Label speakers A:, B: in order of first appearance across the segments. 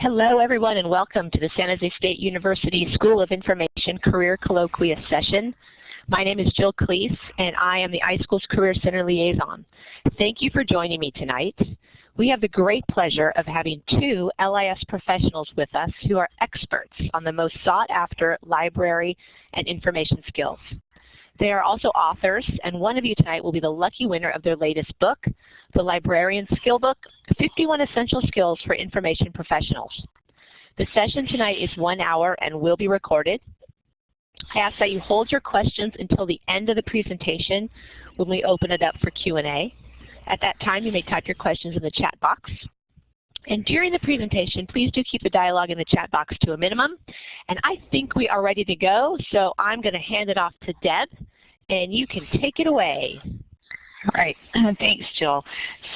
A: Hello everyone and welcome to the San Jose State University School of Information Career Colloquia session. My name is Jill Cleese and I am the iSchools Career Center Liaison. Thank you for joining me tonight. We have the great pleasure of having two LIS professionals with us who are experts on the most sought after library and information skills. They are also authors, and one of you tonight will be the lucky winner of their latest book, The Librarian Skill Book, 51 Essential Skills for Information Professionals. The session tonight is one hour and will be recorded. I ask that you hold your questions until the end of the presentation when we open it up for Q&A. At that time, you may type your questions in the chat box. And during the presentation, please do keep the dialogue in the chat box to a minimum. And I think we are ready to go, so I'm going to hand it off to Deb, and you can take it away.
B: All right, thanks, Jill.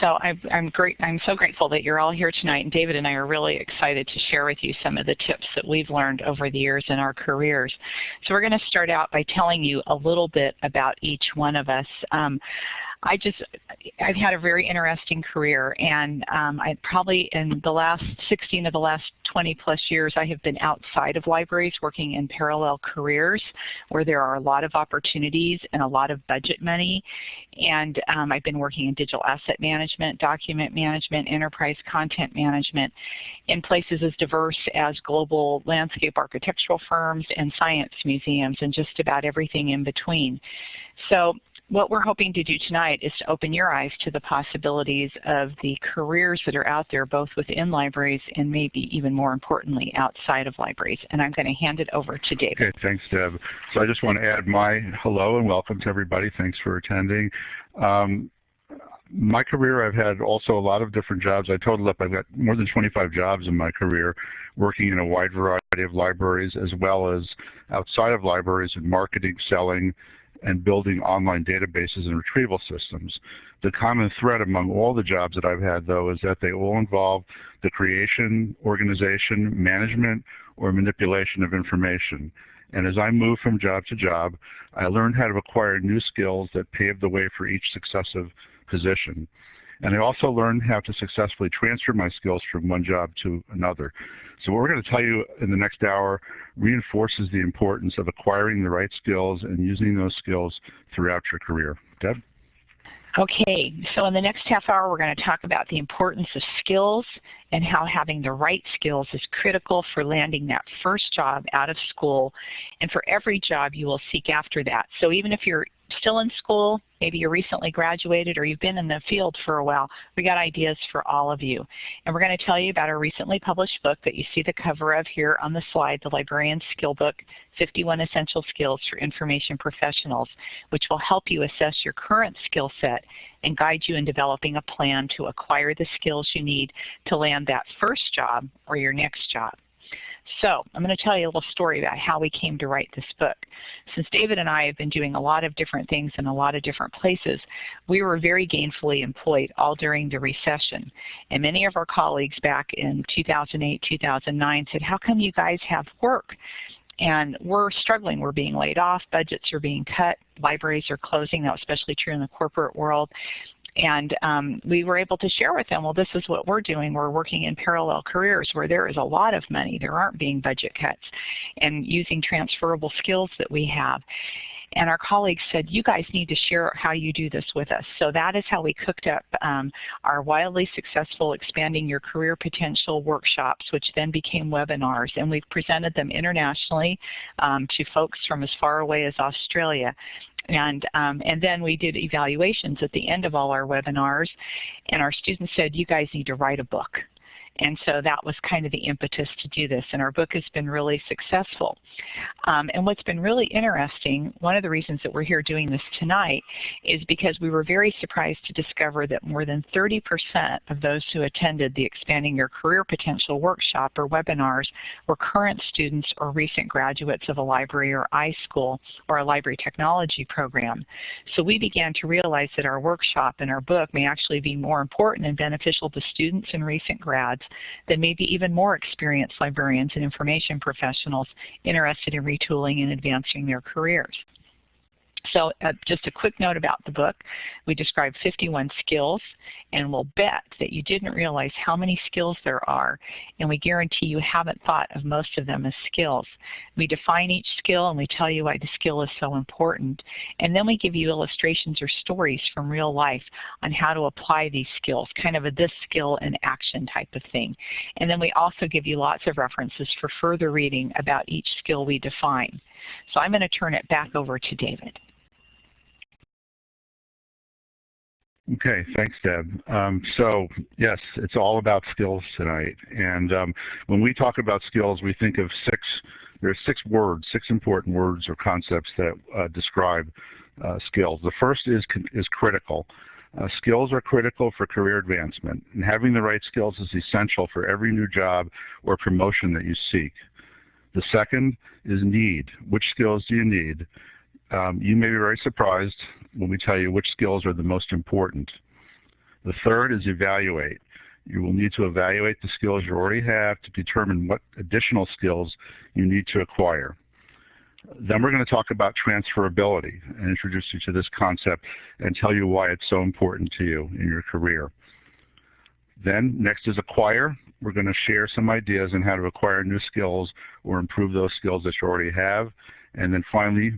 B: So I'm, I'm, great. I'm so grateful that you're all here tonight, and David and I are really excited to share with you some of the tips that we've learned over the years in our careers. So we're going to start out by telling you a little bit about each one of us. Um, I just, I've had a very interesting career and um, I probably in the last 16 of the last 20 plus years I have been outside of libraries working in parallel careers where there are a lot of opportunities and a lot of budget money and um, I've been working in digital asset management, document management, enterprise content management in places as diverse as global landscape architectural firms and science museums and just about everything in between. So what we're hoping to do tonight is to open your eyes to the possibilities of the careers that are out there both within libraries and maybe even more importantly outside of libraries. And I'm going to hand it over to David.
C: Okay, thanks Deb. So I just want to add my hello and welcome to everybody. Thanks for attending. Um, my career, I've had also a lot of different jobs. I total up, I've got more than 25 jobs in my career, working in a wide variety of libraries as well as outside of libraries in marketing, selling, and building online databases and retrieval systems. The common thread among all the jobs that I've had, though, is that they all involve the creation, organization, management, or manipulation of information. And as I moved from job to job, I learned how to acquire new skills that paved the way for each successive position. And I also learned how to successfully transfer my skills from one job to another. So what we're going to tell you in the next hour reinforces the importance of acquiring the right skills and using those skills throughout your career. Deb?
B: Okay, so in the next half hour we're going to talk about the importance of skills and how having the right skills is critical for landing that first job out of school and for every job you will seek after that. So even if you're still in school, maybe you recently graduated or you've been in the field for a while, we got ideas for all of you. And we're going to tell you about our recently published book that you see the cover of here on the slide, The Librarian Skill Book, 51 Essential Skills for Information Professionals, which will help you assess your current skill set and guide you in developing a plan to acquire the skills you need to land that first job or your next job. So I'm going to tell you a little story about how we came to write this book. Since David and I have been doing a lot of different things in a lot of different places, we were very gainfully employed all during the recession. And many of our colleagues back in 2008, 2009 said, how come you guys have work? and we're struggling. We're being laid off. Budgets are being cut. Libraries are closing. That was especially true in the corporate world. And um, we were able to share with them, well, this is what we're doing. We're working in parallel careers where there is a lot of money. There aren't being budget cuts and using transferable skills that we have. And our colleagues said, you guys need to share how you do this with us. So that is how we cooked up um, our wildly successful Expanding Your Career Potential workshops, which then became webinars. And we've presented them internationally um, to folks from as far away as Australia. And, um, and then we did evaluations at the end of all our webinars, and our students said, you guys need to write a book. And so that was kind of the impetus to do this. And our book has been really successful. Um, and what's been really interesting, one of the reasons that we're here doing this tonight is because we were very surprised to discover that more than 30% of those who attended the Expanding Your Career Potential workshop or webinars were current students or recent graduates of a library or iSchool or a library technology program. So we began to realize that our workshop and our book may actually be more important and beneficial to students and recent grads than maybe even more experienced librarians and information professionals interested in retooling and advancing their careers. So uh, just a quick note about the book. We describe 51 skills and we'll bet that you didn't realize how many skills there are and we guarantee you haven't thought of most of them as skills. We define each skill and we tell you why the skill is so important and then we give you illustrations or stories from real life on how to apply these skills, kind of a this skill in action type of thing. And then we also give you lots of references for further reading about each skill we define. So I'm going to turn it back over to David.
C: Okay, thanks, Deb. Um, so yes, it's all about skills tonight. And um, when we talk about skills, we think of six, there are six words, six important words or concepts that uh, describe uh, skills. The first is, is critical. Uh, skills are critical for career advancement, and having the right skills is essential for every new job or promotion that you seek. The second is need. Which skills do you need? Um, you may be very surprised when we tell you which skills are the most important. The third is evaluate. You will need to evaluate the skills you already have to determine what additional skills you need to acquire. Then we're going to talk about transferability and introduce you to this concept and tell you why it's so important to you in your career. Then next is acquire. We're going to share some ideas on how to acquire new skills or improve those skills that you already have. And then finally,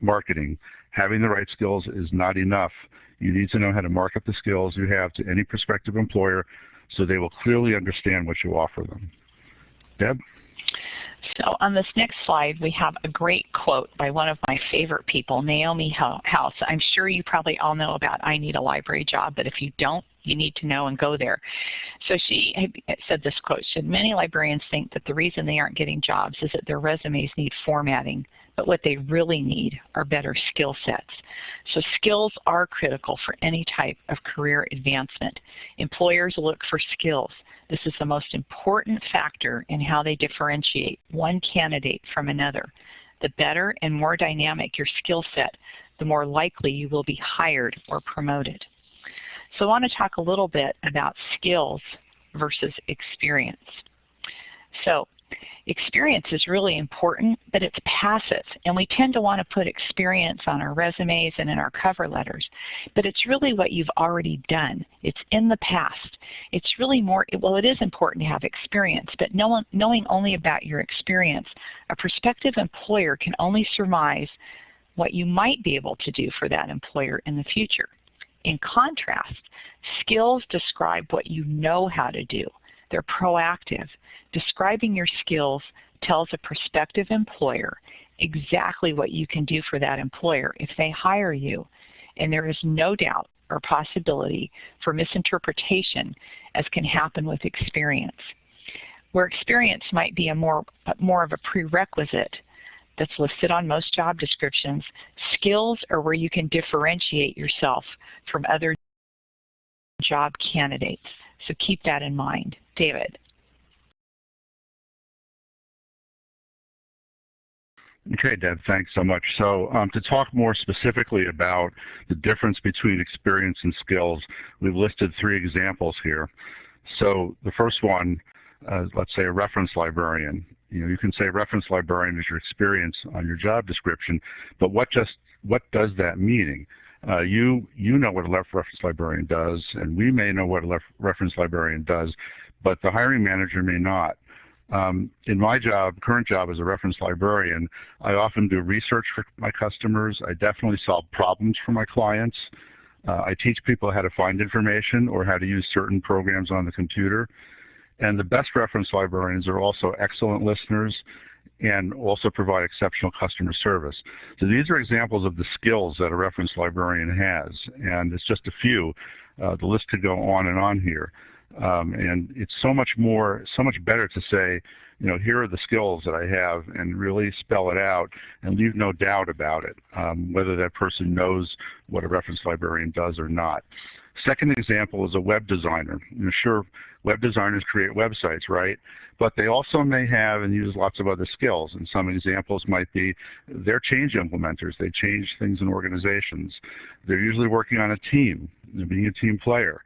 C: marketing. Having the right skills is not enough. You need to know how to market the skills you have to any prospective employer so they will clearly understand what you offer them. Deb?
B: So on this next slide, we have a great quote by one of my favorite people, Naomi House. I'm sure you probably all know about I Need a Library Job, but if you don't, you need to know and go there. So she said this quote, should many librarians think that the reason they aren't getting jobs is that their resumes need formatting, but what they really need are better skill sets. So skills are critical for any type of career advancement. Employers look for skills. This is the most important factor in how they differentiate one candidate from another. The better and more dynamic your skill set, the more likely you will be hired or promoted. So I want to talk a little bit about skills versus experience. So experience is really important, but it's passive. And we tend to want to put experience on our resumes and in our cover letters. But it's really what you've already done. It's in the past. It's really more, well, it is important to have experience, but knowing only about your experience, a prospective employer can only surmise what you might be able to do for that employer in the future. In contrast, skills describe what you know how to do. They're proactive. Describing your skills tells a prospective employer exactly what you can do for that employer if they hire you. And there is no doubt or possibility for misinterpretation as can happen with experience. Where experience might be a more, more of a prerequisite that's listed on most job descriptions, skills are where you can differentiate yourself from other job candidates. So keep that in mind. David.
C: Okay, Deb, thanks so much. So um, to talk more specifically about the difference between experience and skills, we've listed three examples here. So the first one, uh, let's say a reference librarian. You know, you can say reference librarian is your experience on your job description, but what just what does that mean? Uh, you you know what a reference librarian does, and we may know what a reference librarian does, but the hiring manager may not. Um, in my job, current job as a reference librarian, I often do research for my customers. I definitely solve problems for my clients. Uh, I teach people how to find information or how to use certain programs on the computer. And the best reference librarians are also excellent listeners and also provide exceptional customer service. So these are examples of the skills that a reference librarian has, and it's just a few. Uh, the list could go on and on here. Um, and it's so much more, so much better to say, you know, here are the skills that I have and really spell it out and leave no doubt about it, um, whether that person knows what a reference librarian does or not. Second example is a web designer. Know, sure, web designers create websites, right? But they also may have and use lots of other skills. And some examples might be they're change implementers. They change things in organizations. They're usually working on a team, being a team player.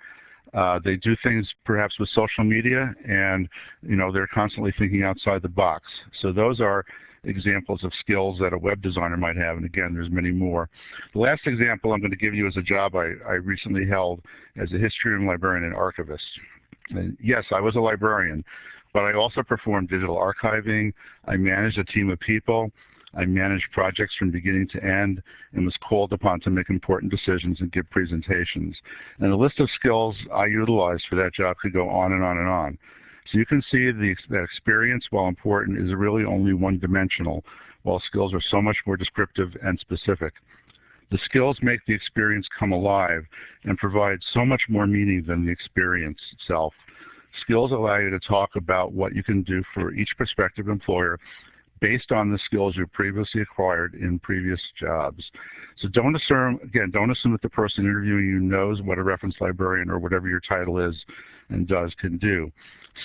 C: Uh, they do things perhaps with social media and you know they're constantly thinking outside the box. So those are examples of skills that a web designer might have, and again, there's many more. The last example I'm going to give you is a job I, I recently held as a historian, librarian, and archivist. And yes, I was a librarian, but I also performed digital archiving. I managed a team of people. I managed projects from beginning to end and was called upon to make important decisions and give presentations. And the list of skills I utilized for that job could go on and on and on. So you can see the, that experience, while important, is really only one-dimensional, while skills are so much more descriptive and specific. The skills make the experience come alive and provide so much more meaning than the experience itself. Skills allow you to talk about what you can do for each prospective employer based on the skills you previously acquired in previous jobs. So don't assume, again, don't assume that the person interviewing you knows what a reference librarian or whatever your title is and does can do.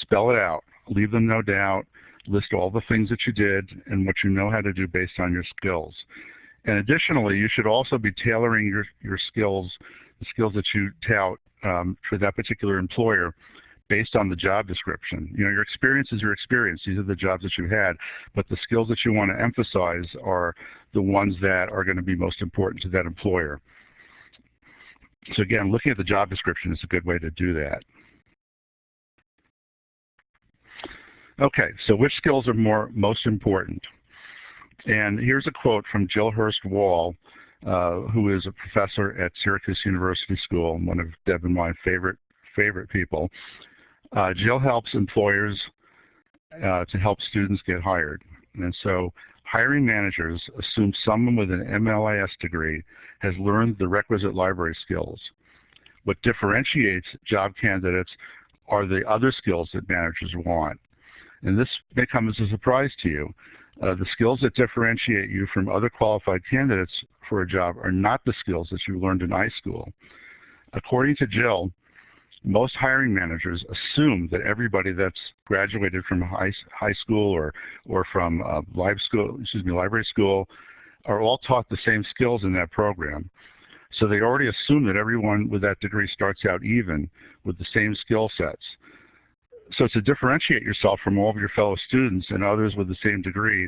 C: Spell it out. Leave them no doubt. List all the things that you did and what you know how to do based on your skills. And additionally, you should also be tailoring your, your skills, the skills that you tout um, for that particular employer based on the job description. You know, your experience is your experience. These are the jobs that you've had, but the skills that you want to emphasize are the ones that are going to be most important to that employer. So again, looking at the job description is a good way to do that. Okay, so which skills are more most important? And here's a quote from Jill Hurst-Wahl, uh, who is a professor at Syracuse University School, one of Deb and my favorite favorite people. Uh, Jill helps employers uh, to help students get hired. And so hiring managers assume someone with an MLIS degree has learned the requisite library skills. What differentiates job candidates are the other skills that managers want. And this may come as a surprise to you. Uh, the skills that differentiate you from other qualified candidates for a job are not the skills that you learned in high school. According to Jill, most hiring managers assume that everybody that's graduated from high, high school or, or from uh, live school, excuse me, library school are all taught the same skills in that program. So they already assume that everyone with that degree starts out even with the same skill sets so to differentiate yourself from all of your fellow students and others with the same degree,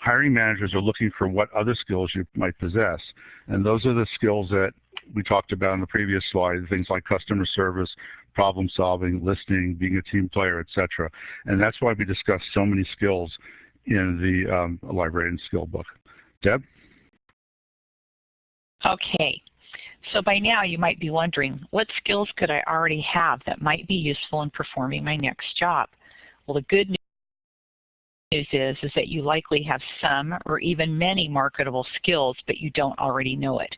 C: hiring managers are looking for what other skills you might possess. And those are the skills that we talked about in the previous slide, things like customer service, problem solving, listening, being a team player, etc. And that's why we discuss so many skills in the um, librarian skill book. Deb?
B: Okay, so by now you might be wondering, what skills could I already have that might be useful in performing my next job? Well, the good news is, is that you likely have some or even many marketable skills, but you don't already know it.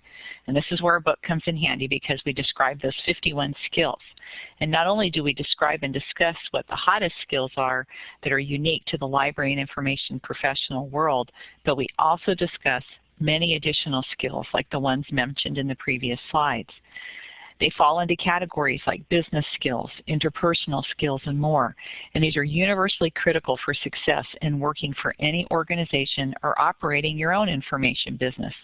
B: And this is where a book comes in handy because we describe those 51 skills. And not only do we describe and discuss what the hottest skills are that are unique to the library and information professional world, but we also discuss many additional skills like the ones mentioned in the previous slides. They fall into categories like business skills, interpersonal skills, and more. And these are universally critical for success in working for any organization or operating your own information business.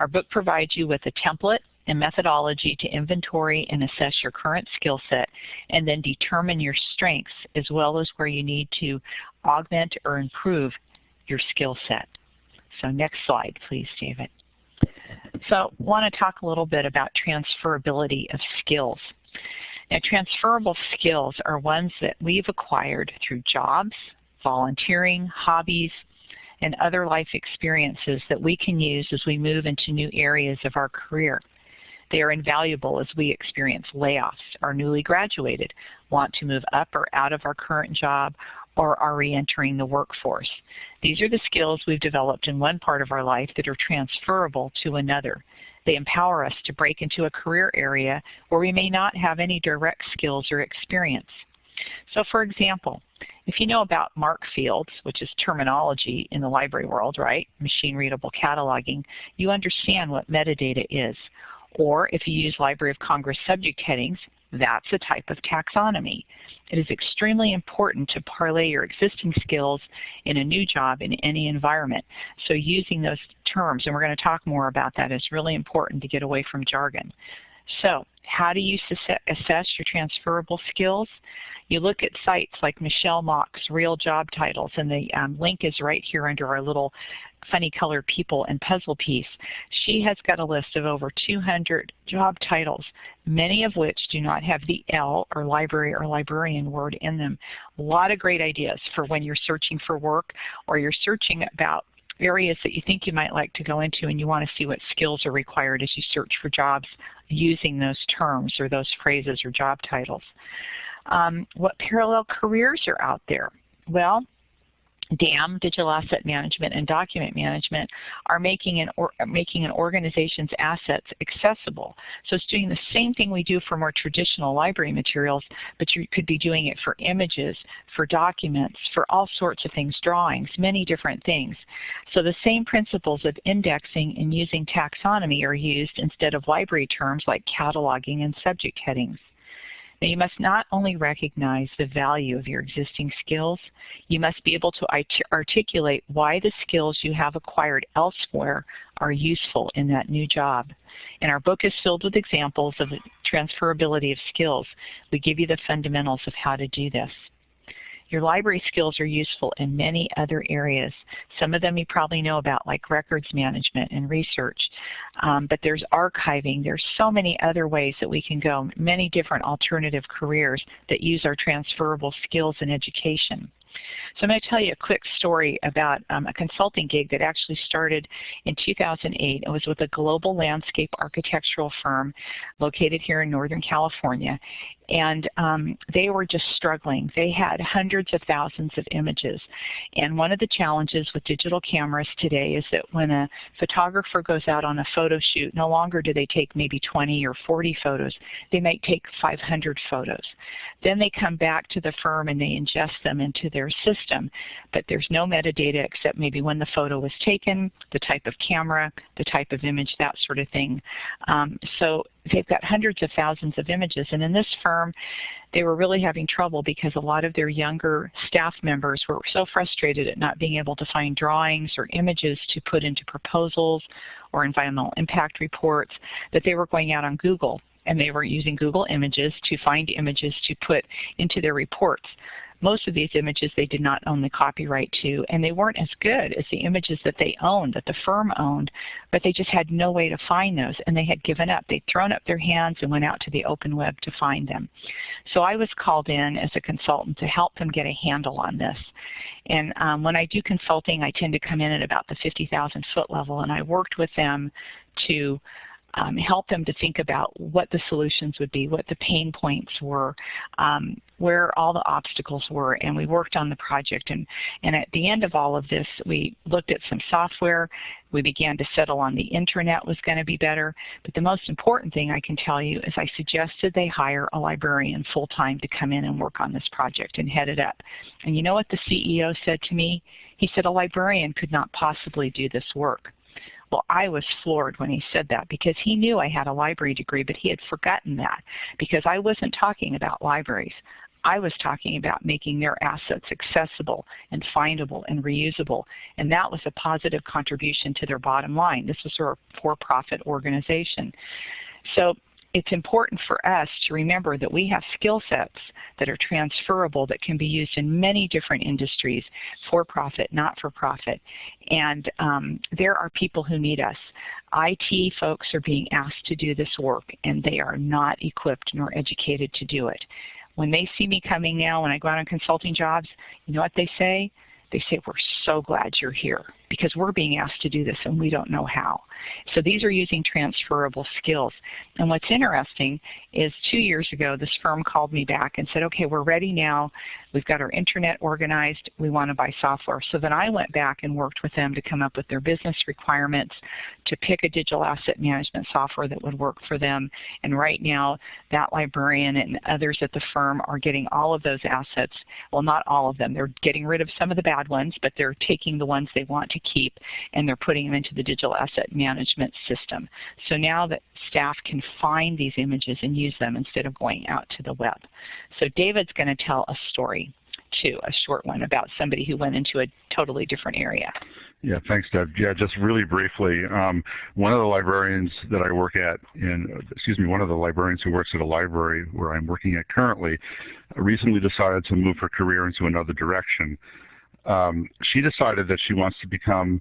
B: Our book provides you with a template and methodology to inventory and assess your current skill set and then determine your strengths as well as where you need to augment or improve your skill set. So next slide, please, David. So I want to talk a little bit about transferability of skills. Now, transferable skills are ones that we've acquired through jobs, volunteering, hobbies, and other life experiences that we can use as we move into new areas of our career. They are invaluable as we experience layoffs, are newly graduated, want to move up or out of our current job, or are reentering the workforce. These are the skills we've developed in one part of our life that are transferable to another. They empower us to break into a career area where we may not have any direct skills or experience. So for example, if you know about MARC fields, which is terminology in the library world, right, machine readable cataloging, you understand what metadata is. Or if you use Library of Congress subject headings, that's a type of taxonomy. It is extremely important to parlay your existing skills in a new job in any environment. So using those terms, and we're going to talk more about that, is really important to get away from jargon. So how do you assess your transferable skills? You look at sites like Michelle Mach's Real Job Titles, and the um, link is right here under our little funny colored people and puzzle piece. She has got a list of over 200 job titles, many of which do not have the L or library or librarian word in them. A lot of great ideas for when you're searching for work or you're searching about areas that you think you might like to go into and you want to see what skills are required as you search for jobs using those terms or those phrases or job titles. Um, what parallel careers are out there? Well, DAM, Digital Asset Management, and Document Management are making an, or, making an organization's assets accessible. So it's doing the same thing we do for more traditional library materials, but you could be doing it for images, for documents, for all sorts of things, drawings, many different things. So the same principles of indexing and using taxonomy are used instead of library terms like cataloging and subject headings. Now you must not only recognize the value of your existing skills, you must be able to articulate why the skills you have acquired elsewhere are useful in that new job. And our book is filled with examples of the transferability of skills. We give you the fundamentals of how to do this. Your library skills are useful in many other areas. Some of them you probably know about, like records management and research. Um, but there's archiving. There's so many other ways that we can go, many different alternative careers that use our transferable skills in education. So I'm going to tell you a quick story about um, a consulting gig that actually started in 2008. It was with a global landscape architectural firm located here in Northern California and um, they were just struggling. They had hundreds of thousands of images. And one of the challenges with digital cameras today is that when a photographer goes out on a photo shoot, no longer do they take maybe 20 or 40 photos. They might take 500 photos. Then they come back to the firm and they ingest them into their system, but there's no metadata except maybe when the photo was taken, the type of camera, the type of image, that sort of thing. Um, so they've got hundreds of thousands of images. And in this firm, they were really having trouble because a lot of their younger staff members were so frustrated at not being able to find drawings or images to put into proposals or environmental impact reports that they were going out on Google and they were using Google Images to find images to put into their reports. Most of these images they did not own the copyright to, and they weren't as good as the images that they owned, that the firm owned, but they just had no way to find those, and they had given up. They'd thrown up their hands and went out to the open web to find them. So I was called in as a consultant to help them get a handle on this. And um, when I do consulting, I tend to come in at about the 50,000 foot level, and I worked with them to um, help them to think about what the solutions would be, what the pain points were, um, where all the obstacles were, and we worked on the project. And, and at the end of all of this, we looked at some software. We began to settle on the internet was going to be better. But the most important thing I can tell you is I suggested they hire a librarian full-time to come in and work on this project and head it up. And you know what the CEO said to me? He said a librarian could not possibly do this work. Well, I was floored when he said that because he knew I had a library degree, but he had forgotten that because I wasn't talking about libraries. I was talking about making their assets accessible and findable and reusable, and that was a positive contribution to their bottom line. This was a for-profit organization. So it's important for us to remember that we have skill sets that are transferable that can be used in many different industries, for-profit, not-for-profit. And um, there are people who need us. IT folks are being asked to do this work, and they are not equipped nor educated to do it. When they see me coming now, when I go out on consulting jobs, you know what they say? They say, we're so glad you're here because we're being asked to do this and we don't know how. So these are using transferable skills. And what's interesting is two years ago, this firm called me back and said, okay, we're ready now. We've got our internet organized. We want to buy software. So then I went back and worked with them to come up with their business requirements to pick a digital asset management software that would work for them. And right now, that librarian and others at the firm are getting all of those assets. Well, not all of them. They're getting rid of some of the bad ones, but they're taking the ones they want to keep and they're putting them into the digital asset management system. So now that staff can find these images and use them instead of going out to the web. So David's going to tell a story. too, a short one about somebody who went into a totally different area.
C: Yeah, thanks, Deb. Yeah, just really briefly, um, one of the librarians that I work at in, excuse me, one of the librarians who works at a library where I'm working at currently recently decided to move her career into another direction. Um, she decided that she wants to become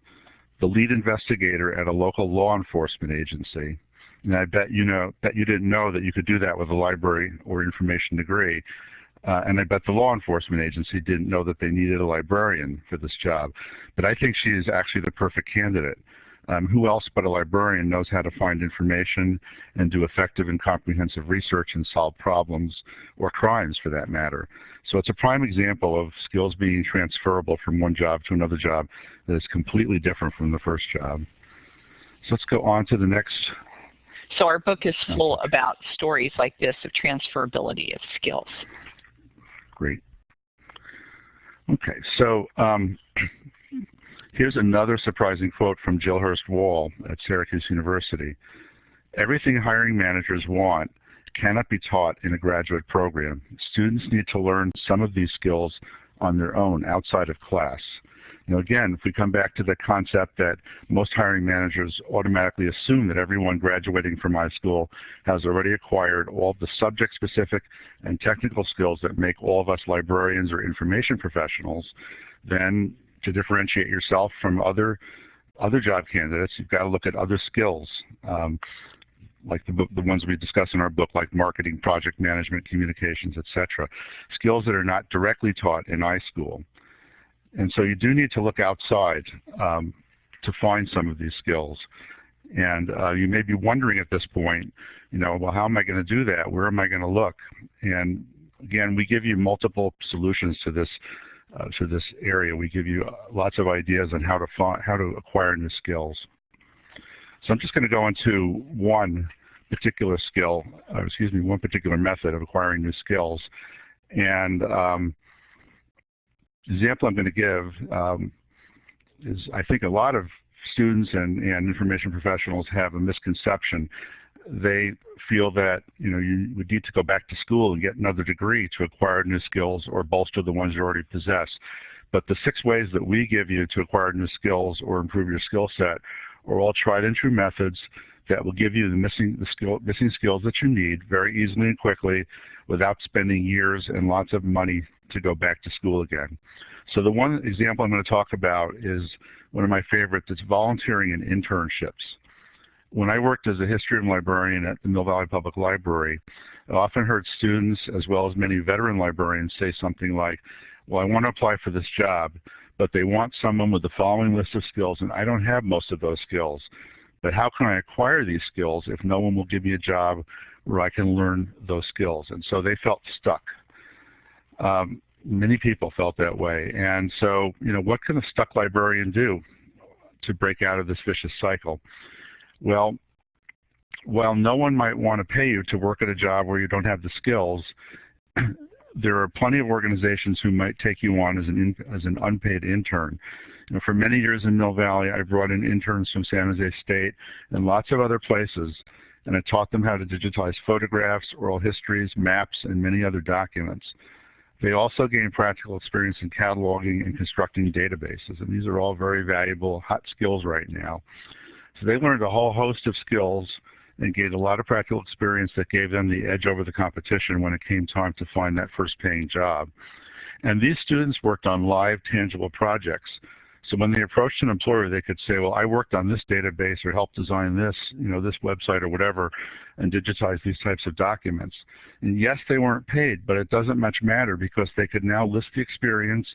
C: the lead investigator at a local law enforcement agency. And I bet you know that you didn't know that you could do that with a library or information degree. Uh, and I bet the law enforcement agency didn't know that they needed a librarian for this job. But I think she is actually the perfect candidate. Um, who else but a librarian knows how to find information and do effective and comprehensive research and solve problems or crimes for that matter. So it's a prime example of skills being transferable from one job to another job that is completely different from the first job. So let's go on to the next.
B: So our book is full about stories like this of transferability of skills.
C: Great. Okay, so um, here's another surprising quote from Jill Hurst-Wahl at Syracuse University. Everything hiring managers want cannot be taught in a graduate program. Students need to learn some of these skills on their own outside of class. Now again, if we come back to the concept that most hiring managers automatically assume that everyone graduating from high school has already acquired all the subject-specific and technical skills that make all of us librarians or information professionals, then to differentiate yourself from other other job candidates, you've got to look at other skills. Um, like the, the ones we discuss in our book, like marketing, project management, communications, etc. Skills that are not directly taught in iSchool. And so you do need to look outside um, to find some of these skills. And uh, you may be wondering at this point, you know, well, how am I going to do that? Where am I going to look? And again, we give you multiple solutions to this uh, to this area. We give you uh, lots of ideas on how to find, how to acquire new skills. So I'm just going to go into one particular skill, uh, excuse me, one particular method of acquiring new skills. And um, the example I'm going to give um, is I think a lot of students and, and information professionals have a misconception. They feel that you know you would need to go back to school and get another degree to acquire new skills or bolster the ones you already possess. But the six ways that we give you to acquire new skills or improve your skill set are all tried and true methods that will give you the missing, the skill, missing skills that you need very easily and quickly without spending years and lots of money to go back to school again. So the one example I'm going to talk about is one of my favorites. It's volunteering and internships. When I worked as a history room librarian at the Mill Valley Public Library, I often heard students as well as many veteran librarians say something like, well, I want to apply for this job, but they want someone with the following list of skills, and I don't have most of those skills. But how can I acquire these skills if no one will give me a job where I can learn those skills? And so they felt stuck. Um, many people felt that way. And so, you know, what can a stuck librarian do to break out of this vicious cycle? Well, while no one might want to pay you to work at a job where you don't have the skills, there are plenty of organizations who might take you on as an, in, as an unpaid intern. You know, for many years in Mill Valley, I brought in interns from San Jose State and lots of other places, and I taught them how to digitize photographs, oral histories, maps, and many other documents. They also gain practical experience in cataloging and constructing databases, and these are all very valuable hot skills right now. So they learned a whole host of skills and gained a lot of practical experience that gave them the edge over the competition when it came time to find that first paying job. And these students worked on live, tangible projects. So when they approached an employer, they could say, well, I worked on this database or helped design this, you know, this website or whatever, and digitize these types of documents. And yes, they weren't paid, but it doesn't much matter because they could now list the experience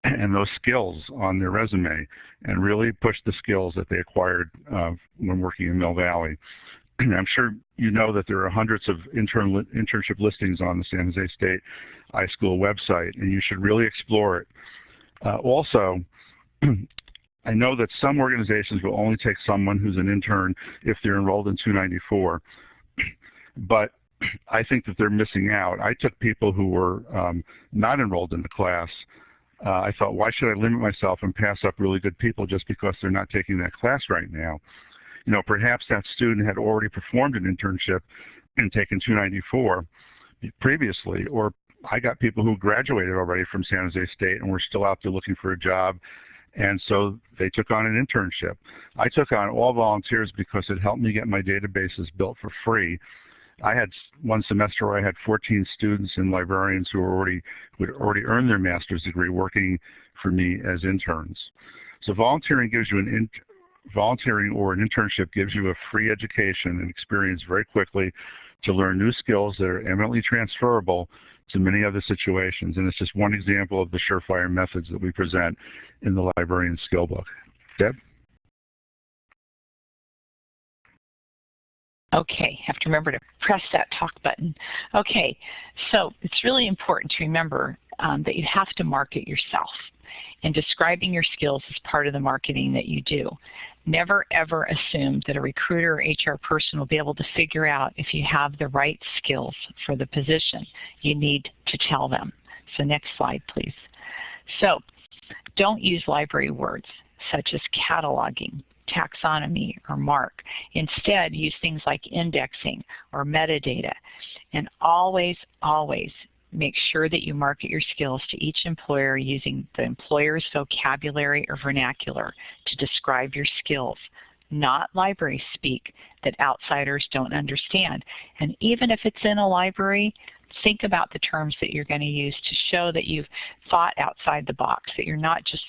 C: and those skills on their resume and really push the skills that they acquired uh, when working in Mill Valley. I'm sure you know that there are hundreds of intern internship listings on the San Jose State iSchool website, and you should really explore it. Uh, also, I know that some organizations will only take someone who's an intern if they're enrolled in 294, but I think that they're missing out. I took people who were um, not enrolled in the class. Uh, I thought, why should I limit myself and pass up really good people just because they're not taking that class right now? You know, perhaps that student had already performed an internship and taken 294 previously, or I got people who graduated already from San Jose State and were still out there looking for a job. And so they took on an internship. I took on all volunteers because it helped me get my databases built for free. I had one semester where I had 14 students and librarians who were already who had already earned their master's degree working for me as interns. So volunteering gives you an in, volunteering or an internship gives you a free education and experience very quickly to learn new skills that are eminently transferable to many other situations. And it's just one example of the surefire methods that we present in the librarian skill book. Deb?
B: Okay, have to remember to press that talk button. Okay, so it's really important to remember um, that you have to market yourself. And describing your skills is part of the marketing that you do. Never ever assume that a recruiter or HR person will be able to figure out if you have the right skills for the position. You need to tell them. So next slide, please. So don't use library words such as cataloging, taxonomy, or MARC. Instead, use things like indexing or metadata. And always, always make sure that you market your skills to each employer using the employer's vocabulary or vernacular to describe your skills, not library speak that outsiders don't understand. And even if it's in a library, think about the terms that you're going to use to show that you've thought outside the box, that you're not just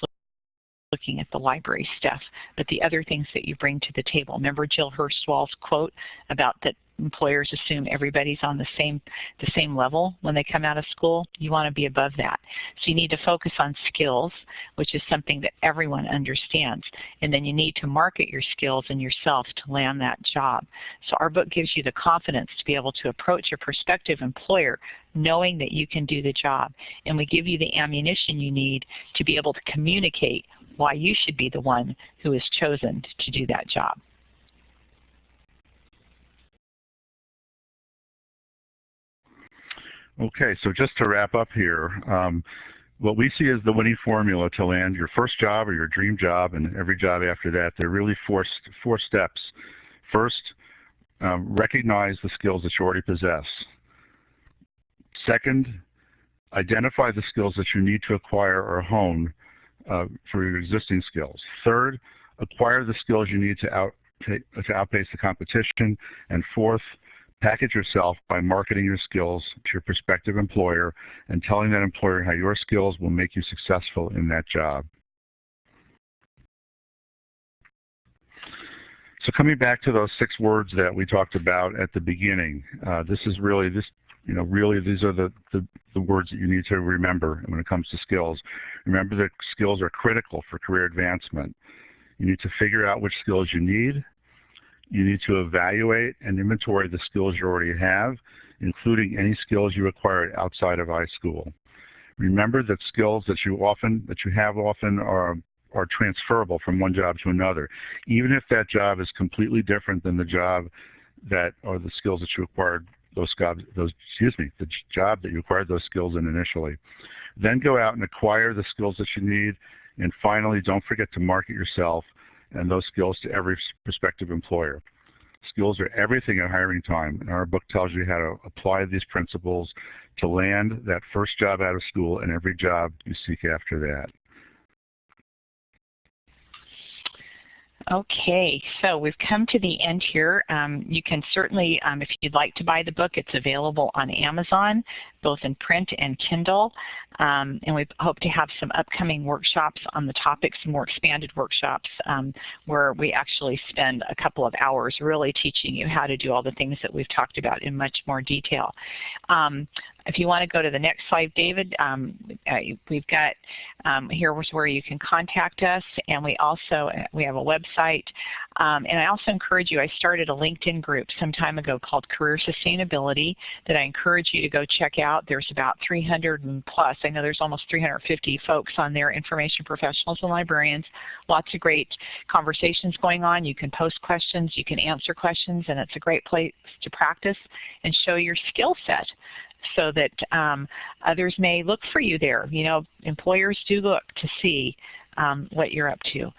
B: looking at the library stuff, but the other things that you bring to the table. Remember Jill Hurst-Wahl's quote about that employers assume everybody's on the same the same level when they come out of school. You want to be above that. So you need to focus on skills, which is something that everyone understands. And then you need to market your skills and yourself to land that job. So our book gives you the confidence to be able to approach a prospective employer knowing that you can do the job. And we give you the ammunition you need to be able to communicate why you should be the one who is chosen to do that job.
C: Okay, so just to wrap up here, um, what we see as the winning formula to land your first job or your dream job and every job after that, there are really four, four steps. First, um, recognize the skills that you already possess. Second, identify the skills that you need to acquire or hone uh, for your existing skills. Third, acquire the skills you need to, out, to, outpace the competition. And fourth, Package yourself by marketing your skills to your prospective employer and telling that employer how your skills will make you successful in that job. So coming back to those six words that we talked about at the beginning, uh, this is really this you know really these are the, the, the words that you need to remember when it comes to skills. Remember that skills are critical for career advancement. You need to figure out which skills you need, you need to evaluate and inventory the skills you already have, including any skills you acquired outside of iSchool. Remember that skills that you often that you have often are are transferable from one job to another, even if that job is completely different than the job that or the skills that you acquired those jobs those excuse me the job that you acquired those skills in initially. Then go out and acquire the skills that you need, and finally, don't forget to market yourself and those skills to every prospective employer. Skills are everything at hiring time, and our book tells you how to apply these principles to land that first job out of school and every job you seek after that.
B: Okay, so we've come to the end here. Um, you can certainly, um, if you'd like to buy the book, it's available on Amazon, both in print and Kindle. Um, and we hope to have some upcoming workshops on the topic, some more expanded workshops um, where we actually spend a couple of hours really teaching you how to do all the things that we've talked about in much more detail. If you want to go to the next slide, David, um, uh, we've got um, here where you can contact us, and we also uh, we have a website. Um, and I also encourage you. I started a LinkedIn group some time ago called Career Sustainability that I encourage you to go check out. There's about 300 and plus. I know there's almost 350 folks on there, information professionals and librarians. Lots of great conversations going on. You can post questions, you can answer questions, and it's a great place to practice and show your skill set so that um, others may look for you there. You know, employers do look to see um, what you're up to.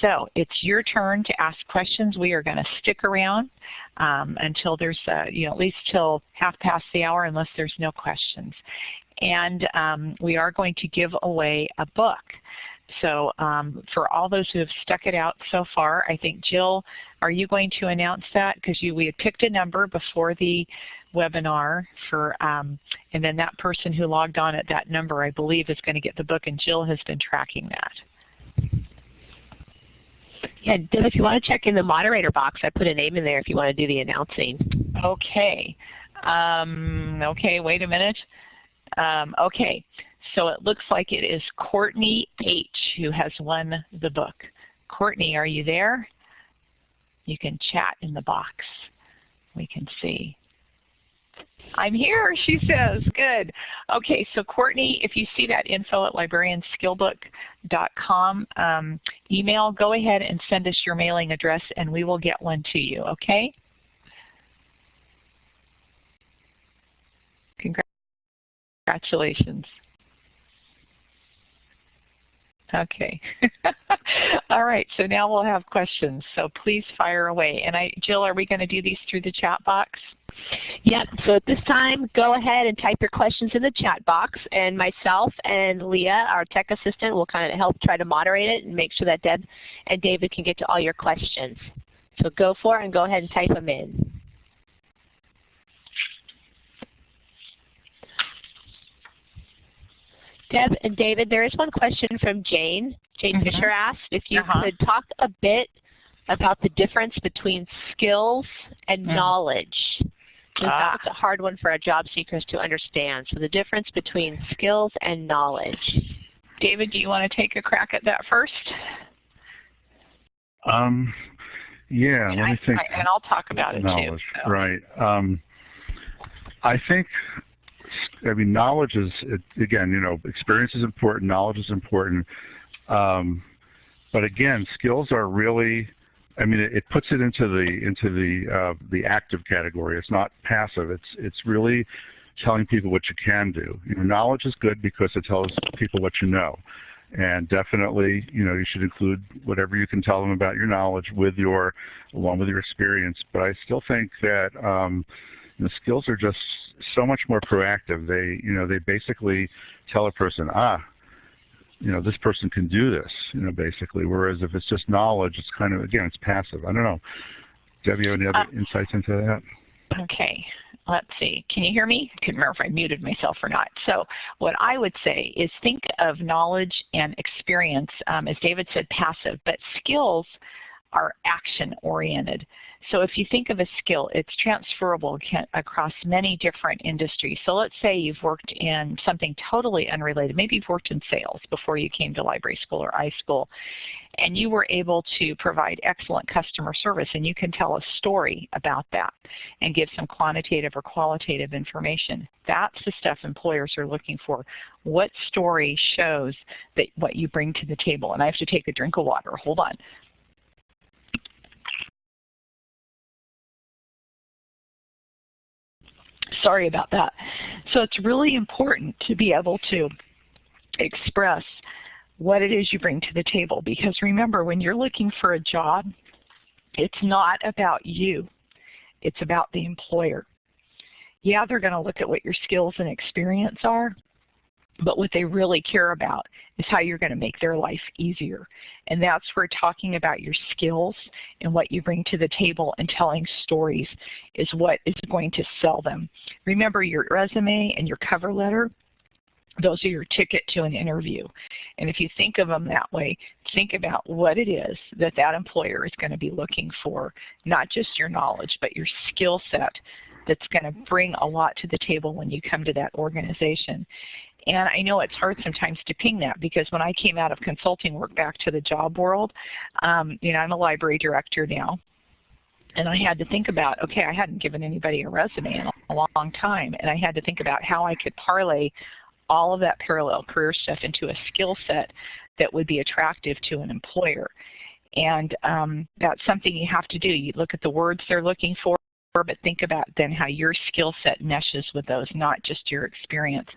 B: So it's your turn to ask questions. We are going to stick around um, until there's, uh, you know, at least till half past the hour unless there's no questions. And um, we are going to give away a book. So um, for all those who have stuck it out so far, I think Jill, are you going to announce that? Because you we had picked a number before the webinar for, um, and then that person who logged on at that number, I believe, is going to get the book, and Jill has been tracking that.
A: Yeah, Deb, if you want to check in the moderator box, I put a name in there if you want to do the announcing.
B: Okay. Um, okay, wait a minute. Um, okay, so it looks like it is Courtney H. who has won the book. Courtney, are you there? You can chat in the box. We can see. I'm here, she says. Good. Okay, so Courtney, if you see that info at librarianskillbook.com um, email, go ahead and send us your mailing address and we will get one to you, okay? Congratulations. Okay. All right, so now we'll have questions. So please fire away. And I, Jill, are we going to do these through the chat box?
A: Yep, so at this time, go ahead and type your questions in the chat box, and myself and Leah, our tech assistant, will kind of help try to moderate it and make sure that Deb and David can get to all your questions. So go for it and go ahead and type them in. Deb and David, there is one question from Jane. Jane mm -hmm. Fisher asked if you uh -huh. could talk a bit about the difference between skills and mm. knowledge. Ah. That's a hard one for our job seekers to understand. So the difference between skills and knowledge.
B: David, do you want to take a crack at that first?
C: Um, yeah, and let I, me think. I,
B: and I'll talk about it
C: knowledge,
B: too. So.
C: Right. Um, I think I mean, knowledge is, it, again, you know, experience is important, knowledge is important. Um, but again, skills are really, I mean, it, it puts it into the into the uh, the active category. It's not passive. It's it's really telling people what you can do. You know, knowledge is good because it tells people what you know. And definitely, you know, you should include whatever you can tell them about your knowledge with your, along with your experience. But I still think that, um, the skills are just so much more proactive. They, you know, they basically tell a person, ah, you know, this person can do this, you know, basically. Whereas if it's just knowledge, it's kind of, again, it's passive. I don't know. Debbie, any other uh, insights into that?
B: Okay. Let's see. Can you hear me? I couldn't remember if I muted myself or not. So what I would say is think of knowledge and experience, um, as David said, passive, but skills are action-oriented. So if you think of a skill, it's transferable across many different industries. So let's say you've worked in something totally unrelated. Maybe you've worked in sales before you came to library school or iSchool, and you were able to provide excellent customer service, and you can tell a story about that and give some quantitative or qualitative information. That's the stuff employers are looking for. What story shows that what you bring to the table? And I have to take a drink of water. Hold on. Sorry about that. So it's really important to be able to express what it is you bring to the table because remember when you're looking for a job, it's not about you. It's about the employer. Yeah, they're going to look at what your skills and experience are, but what they really care about is how you're going to make their life easier. And that's where talking about your skills and what you bring to the table and telling stories is what is going to sell them. Remember your resume and your cover letter, those are your ticket to an interview. And if you think of them that way, think about what it is that that employer is going to be looking for, not just your knowledge, but your skill set that's going to bring a lot to the table when you come to that organization. And I know it's hard sometimes to ping that because when I came out of consulting work back to the job world, um, you know, I'm a library director now. And I had to think about, okay, I hadn't given anybody a resume in a long time. And I had to think about how I could parlay all of that parallel career stuff into a skill set that would be attractive to an employer. And um, that's something you have to do. You look at the words they're looking for, but think about then how your skill set meshes with those, not just your experience.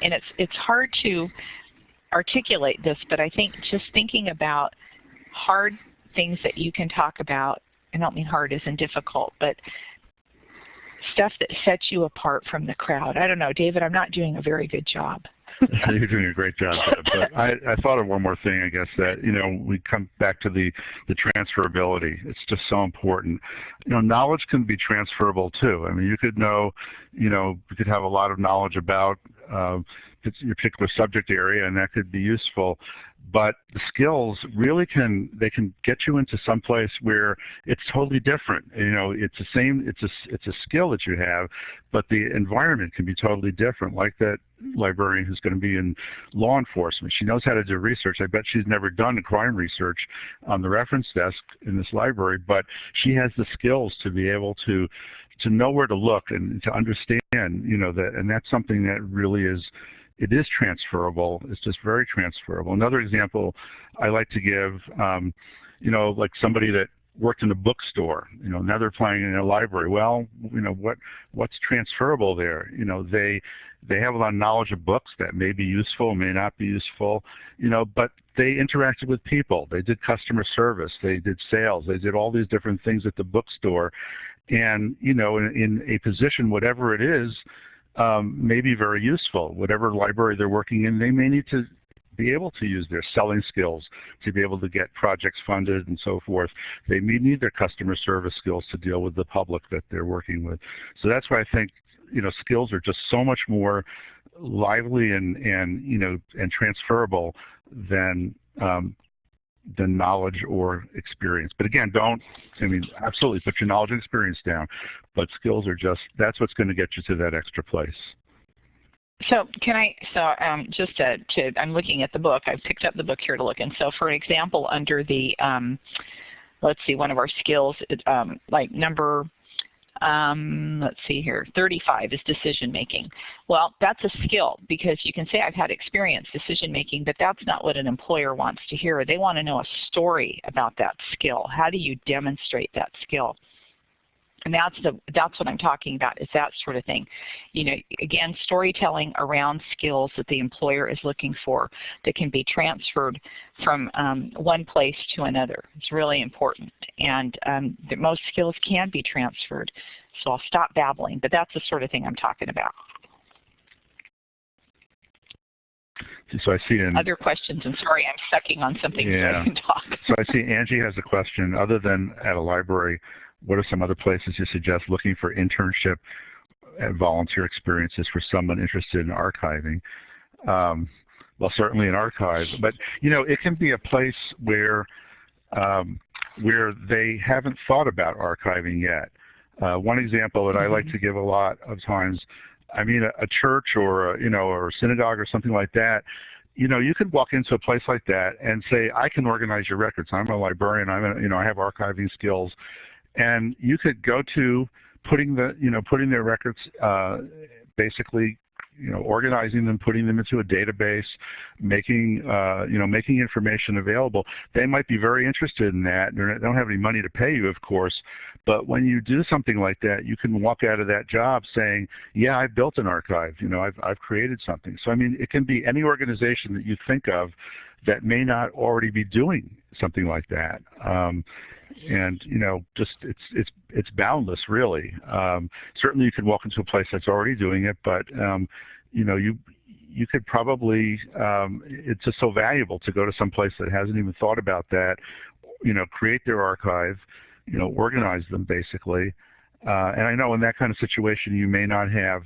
B: And it's, it's hard to articulate this, but I think just thinking about hard things that you can talk about, I don't mean hard in difficult, but stuff that sets you apart from the crowd. I don't know, David, I'm not doing a very good job.
C: You're doing a great job, Deb. But I, I thought of one more thing, I guess, that, you know, we come back to the, the transferability. It's just so important. You know, knowledge can be transferable too. I mean, you could know, you know, you could have a lot of knowledge about uh, your particular subject area, and that could be useful but the skills really can they can get you into some place where it's totally different. You know it's the same it's a it's a skill that you have but the environment can be totally different. Like that librarian who's going to be in law enforcement she knows how to do research. I bet she's never done crime research on the reference desk in this library but she has the skills to be able to to know where to look and to understand you know that and that's something that really is it is transferable. It's just very transferable. Another example I like to give, um, you know, like somebody that worked in a bookstore, you know, now they're playing in a library. Well, you know, what what's transferable there? You know, they they have a lot of knowledge of books that may be useful, may not be useful, you know, but they interacted with people. They did customer service. They did sales. They did all these different things at the bookstore. And, you know, in, in a position, whatever it is, um, may be very useful. Whatever library they're working in, they may need to be able to use their selling skills to be able to get projects funded and so forth. They may need their customer service skills to deal with the public that they're working with. So that's why I think you know skills are just so much more lively and and you know and transferable than um, than knowledge or experience. But again, don't, I mean, absolutely put your knowledge and experience down, but skills are just, that's what's going to get you to that extra place.
B: So can I, so um, just to, to, I'm looking at the book, I've picked up the book here to look, and so for example, under the, um, let's see, one of our skills, um, like number um, let's see here, 35 is decision making. Well, that's a skill because you can say I've had experience decision making, but that's not what an employer wants to hear. They want to know a story about that skill. How do you demonstrate that skill? And that's the that's what I'm talking about is that sort of thing. You know, again, storytelling around skills that the employer is looking for that can be transferred from um, one place to another. It's really important, and um, most skills can be transferred. So I'll stop babbling, but that's the sort of thing I'm talking about.
C: So I see
B: other questions. I'm sorry, I'm sucking on something yeah. so I can talk.
C: so I see Angie has a question. Other than at a library, what are some other places you suggest looking for internship and volunteer experiences for someone interested in archiving? Um, well, certainly an archive, but you know, it can be a place where um, where they haven't thought about archiving yet. Uh, one example that I like mm-hmm. to give a lot of times, I mean, a, a church or a, you know, or a synagogue or something like that. You know, you could walk into a place like that and say, "I can organize your records. I'm a librarian. I'm, a, you know, I have archiving skills." And you could go to putting the you know putting their records uh, basically you know organizing them putting them into a database making uh, you know making information available. They might be very interested in that they don't have any money to pay you of course. But when you do something like that you can walk out of that job saying yeah I've built an archive. You know I've, I've created something. So I mean it can be any organization that you think of that may not already be doing something like that. Um, and you know just it's it's it's boundless really. Um, certainly you could walk into a place that's already doing it but um, you know you you could probably um, it's just so valuable to go to some place that hasn't even thought about that you know create their archive you know organize them basically. Uh, and I know in that kind of situation you may not have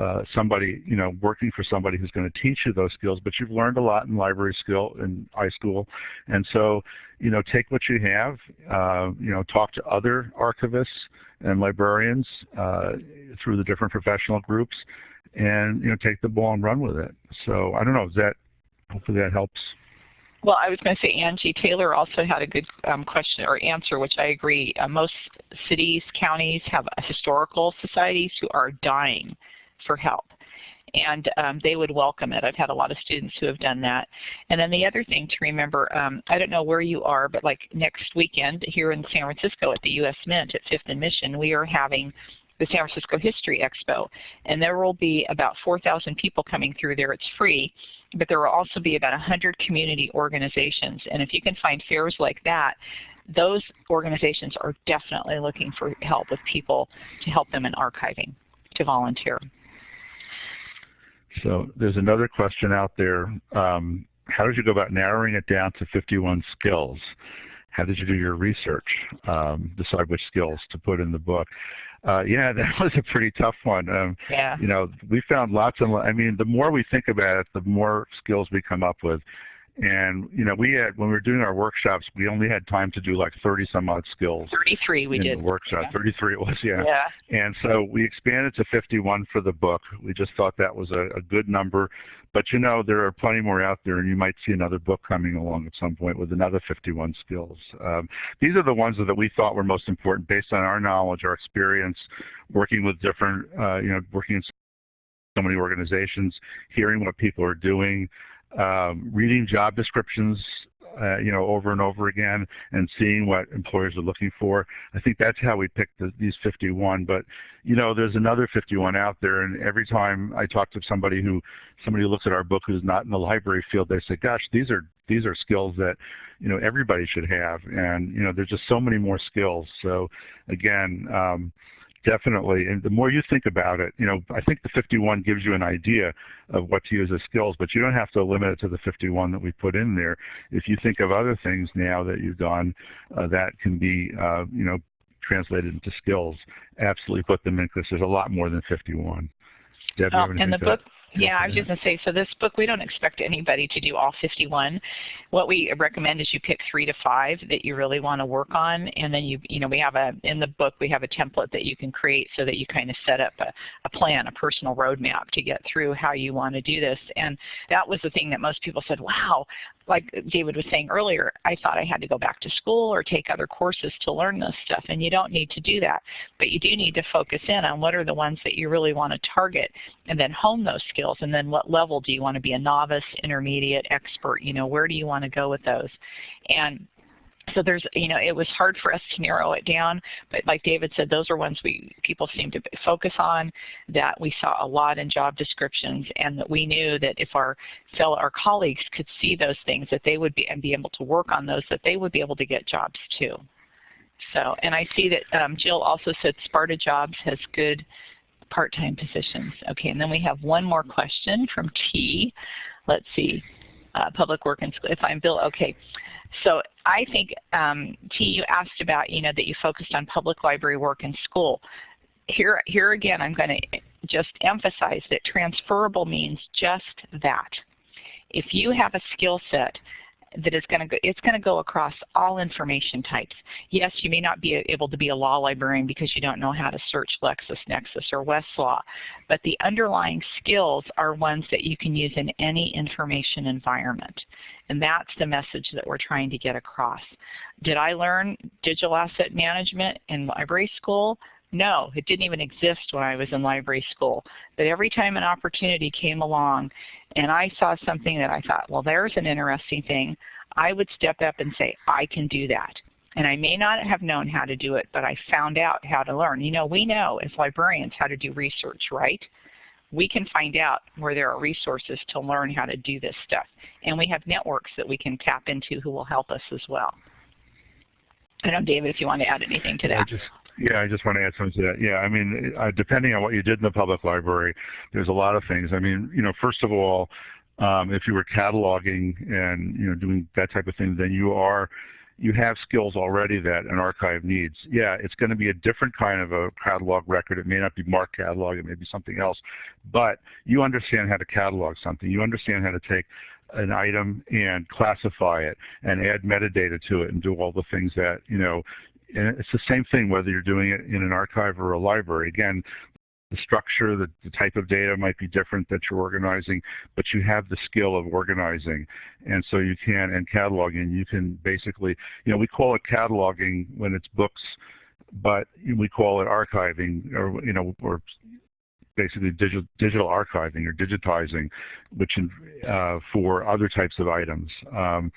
C: uh, somebody, you know, working for somebody who's going to teach you those skills, but you've learned a lot in library skill in iSchool. And so, you know, take what you have, uh, you know, talk to other archivists and librarians uh, through the different professional groups and, you know, take the ball and run with it. So I don't know, is that, hopefully that helps.
B: Well, I was going to say Angie Taylor also had a good um, question or answer, which I agree. Uh, most cities, counties have historical societies who are dying for help. And um, they would welcome it. I've had a lot of students who have done that. And then the other thing to remember, um, I don't know where you are, but like next weekend here in San Francisco at the U.S. Mint at 5th and Mission, we are having the San Francisco History Expo. And there will be about 4,000 people coming through there. It's free, but there will also be about 100 community organizations. And if you can find fairs like that, those organizations are definitely looking for help with people to help them in archiving, to volunteer.
C: So there's another question out there. Um, how did you go about narrowing it down to 51 skills? How did you do your research, um, decide which skills to put in the book? Uh, yeah, that was a pretty tough one. Um,
B: yeah.
C: You know, we found lots and I mean, the more we think about it, the more skills we come up with. And you know, we had when we were doing our workshops, we only had time to do like 30 some odd skills.
B: 33 we
C: in
B: did.
C: The workshop,
B: yeah.
C: 33 it was, yeah.
B: Yeah.
C: And so we expanded to 51 for the book. We just thought that was a, a good number. But you know, there are plenty more out there, and you might see another book coming along at some point with another 51 skills. Um, these are the ones that we thought were most important based on our knowledge, our experience, working with different, uh, you know, working in so many organizations, hearing what people are doing, um, reading job descriptions, uh, you know, over and over again and seeing what employers are looking for. I think that's how we picked the, these 51. But, you know, there's another 51 out there, and every time I talk to somebody who somebody who looks at our book who's not in the library field, they say, "Gosh, these are these are skills that, you know, everybody should have." And you know, there's just so many more skills. So, again. Um, Definitely, and the more you think about it, you know, I think the 51 gives you an idea of what to use as skills, but you don't have to limit it to the 51 that we put in there. If you think of other things now that you've done uh, that can be, uh, you know, translated into skills, absolutely put them in because there's a lot more than 51. Deb,
B: oh, and the book, yeah, I was just going to say, so this book, we don't expect anybody to do all 51. What we recommend is you pick three to five that you really want to work on, and then you, you know, we have a, in the book, we have a template that you can create so that you kind of set up a, a plan, a personal roadmap to get through how you want to do this. And that was the thing that most people said, wow, like David was saying earlier, I thought I had to go back to school or take other courses to learn this stuff, and you don't need to do that. But you do need to focus in on what are the ones that you really want to target and then hone those skills, and then what level do you want to be a novice, intermediate, expert, you know, where do you want to go with those? And so there's, you know, it was hard for us to narrow it down, but like David said, those are ones we people seem to focus on, that we saw a lot in job descriptions, and that we knew that if our fellow, our colleagues could see those things, that they would be and be able to work on those, that they would be able to get jobs too. So, and I see that um, Jill also said Sparta Jobs has good part-time positions. Okay, and then we have one more question from T. Let's see, uh, public work and school. If I'm Bill, okay. So I think, um, T, you asked about, you know, that you focused on public library work and school. Here, here again, I'm going to just emphasize that transferable means just that. If you have a skill set that is going to go, it's going to go across all information types. Yes, you may not be able to be a law librarian because you don't know how to search LexisNexis or Westlaw, but the underlying skills are ones that you can use in any information environment. And that's the message that we're trying to get across. Did I learn digital asset management in library school? No, it didn't even exist when I was in library school. But every time an opportunity came along and I saw something that I thought, well, there's an interesting thing, I would step up and say, I can do that. And I may not have known how to do it, but I found out how to learn. You know, we know as librarians how to do research, right? We can find out where there are resources to learn how to do this stuff. And we have networks that we can tap into who will help us as well. I don't know, David, if you want to add anything to that.
C: I just, yeah, I just want to add something to that. Yeah, I mean, uh, depending on what you did in the public library, there's a lot of things. I mean, you know, first of all, um, if you were cataloging and you know doing that type of thing, then you are you have skills already that an archive needs. Yeah, it's going to be a different kind of a catalog record. It may not be MARC catalog, it may be something else, but you understand how to catalog something. You understand how to take an item and classify it and add metadata to it and do all the things that you know it's the same thing whether you're doing it in an archive or a library. Again, the structure, the, the, type of data might be different that you're organizing, but you have the skill of organizing. And so you can, and cataloging, you can basically, you know, we call it cataloging when it's books, but we call it archiving or, you know, or basically digital, digital archiving or digitizing, which uh, for other types of items. Um,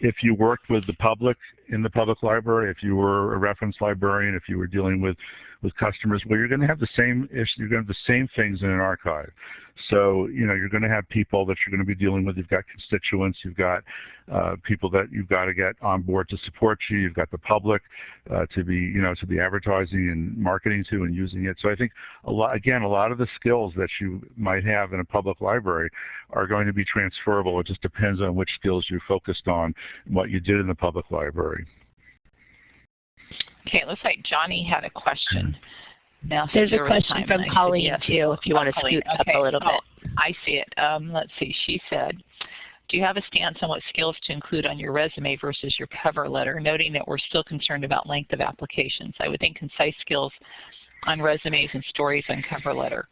C: if you worked with the public in the public library, if you were a reference librarian, if you were dealing with with customers, well, you're going to have the same. You're going to have the same things in an archive. So, you know, you're going to have people that you're going to be dealing with. You've got constituents. You've got uh, people that you've got to get on board to support you. You've got the public uh, to be, you know, to be advertising and marketing to and using it. So I think a lot, again, a lot of the skills that you might have in a public library are going to be transferable. It just depends on which skills you focused on, what you did in the public library.
B: Okay, it looks like Johnny had a question.
A: Now, There's a question from Colleen too, if you want to scoot okay. up a little
B: oh,
A: bit.
B: I see it. Um, let's see. She said, do you have a stance on what skills to include on your resume versus your cover letter, noting that we're still concerned about length of applications? I would think concise skills on resumes and stories on cover letter.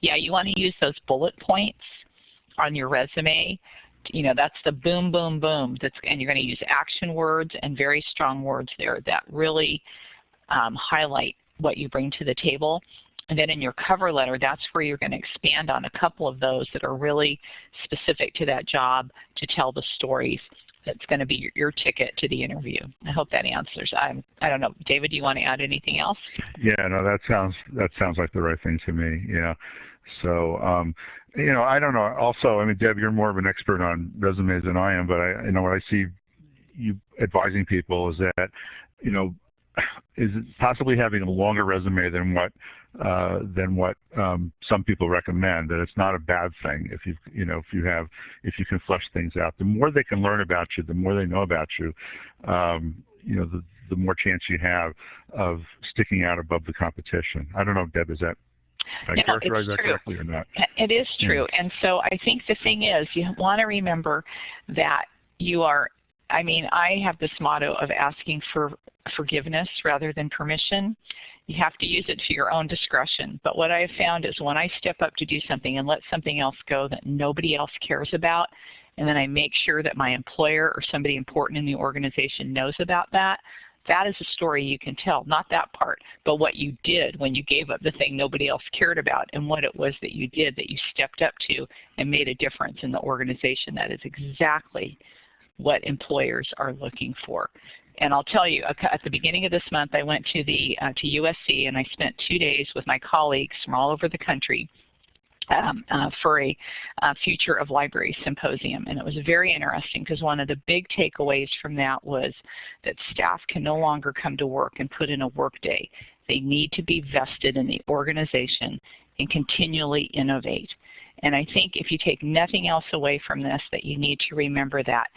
B: Yeah, you want to use those bullet points on your resume. You know, that's the boom, boom, boom. That's, and you're going to use action words and very strong words there that really um, highlight what you bring to the table. And then in your cover letter, that's where you're going to expand on a couple of those that are really specific to that job to tell the stories that's going to be your, your ticket to the interview. I hope that answers. I'm, I don't know, David. Do you want to add anything else?
C: Yeah, no, that sounds that sounds like the right thing to me. Yeah. So, um, you know, I don't know. Also, I mean, Deb, you're more of an expert on resumes than I am, but I, you know, what I see you advising people is that, you know, is possibly having a longer resume than what uh, than what um, some people recommend. That it's not a bad thing if you you know if you have if you can flesh things out. The more they can learn about you, the more they know about you. Um, you know, the the more chance you have of sticking out above the competition. I don't know, Deb, is that I
B: no,
C: characterize
B: that
C: correctly or not?
B: It is hmm. true. Yeah. And so I think the thing is you want to remember that you are I mean, I have this motto of asking for forgiveness rather than permission. You have to use it to your own discretion. But what I have found is when I step up to do something and let something else go that nobody else cares about, and then I make sure that my employer or somebody important in the organization knows about that, that is a story you can tell, not that part, but what you did when you gave up the thing nobody else cared about and what it was that you did that you stepped up to and made a difference in the organization. That is exactly what employers are looking for. And I'll tell you, at the beginning of this month, I went to the uh, to USC and I spent two days with my colleagues from all over the country um, uh, for a uh, Future of Library Symposium. And it was very interesting because one of the big takeaways from that was that staff can no longer come to work and put in a work day. They need to be vested in the organization and continually innovate. And I think if you take nothing else away from this, that you need to remember that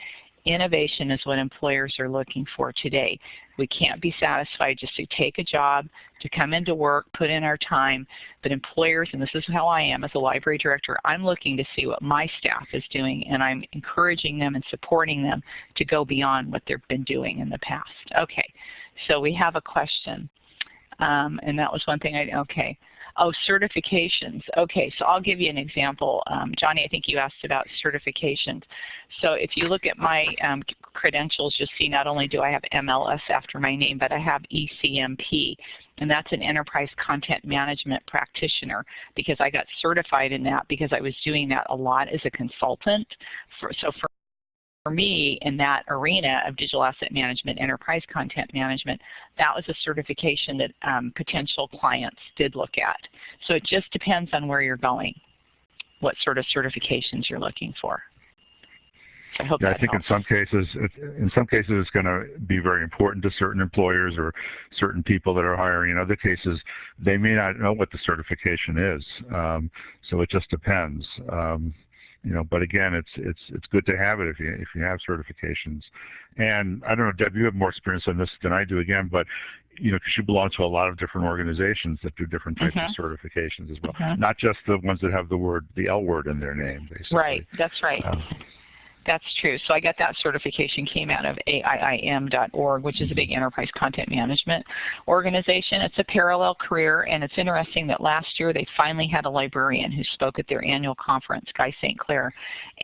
B: Innovation is what employers are looking for today. We can't be satisfied just to take a job, to come into work, put in our time, but employers, and this is how I am as a library director, I'm looking to see what my staff is doing and I'm encouraging them and supporting them to go beyond what they've been doing in the past. Okay, so we have a question. Um, and that was one thing I, okay. Oh, certifications. Okay, so I'll give you an example. Um, Johnny, I think you asked about certifications. So if you look at my um, credentials, you'll see not only do I have MLS after my name, but I have ECMP, and that's an Enterprise Content Management Practitioner because I got certified in that because I was doing that a lot as a consultant. For, so for for me in that arena of digital asset management, enterprise content management, that was a certification that um, potential clients did look at. So it just depends on where you're going, what sort of certifications you're looking for. I hope
C: yeah, I think
B: helps.
C: in some cases, in some cases, it's going to be very important to certain employers or certain people that are hiring. In other cases, they may not know what the certification is. Um, so it just depends. Um, you know, but again, it's it's it's good to have it if you if you have certifications. And I don't know, Deb, you have more experience on this than I do again, but you know, because you belong to a lot of different organizations that do different types mm -hmm. of mm-hmm. certifications as well, mm -hmm. not just the ones that have the word the L word in their name, basically.
B: Right, that's right. Um, that's true. So I got that certification, came out of AIIM.org, which is a big enterprise content management organization. It's a parallel career, and it's interesting that last year they finally had a librarian who spoke at their annual conference, Guy St. Clair,